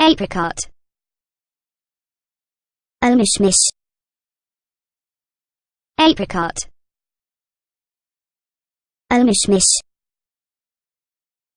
apricot. Omishmish apricot. Omishmish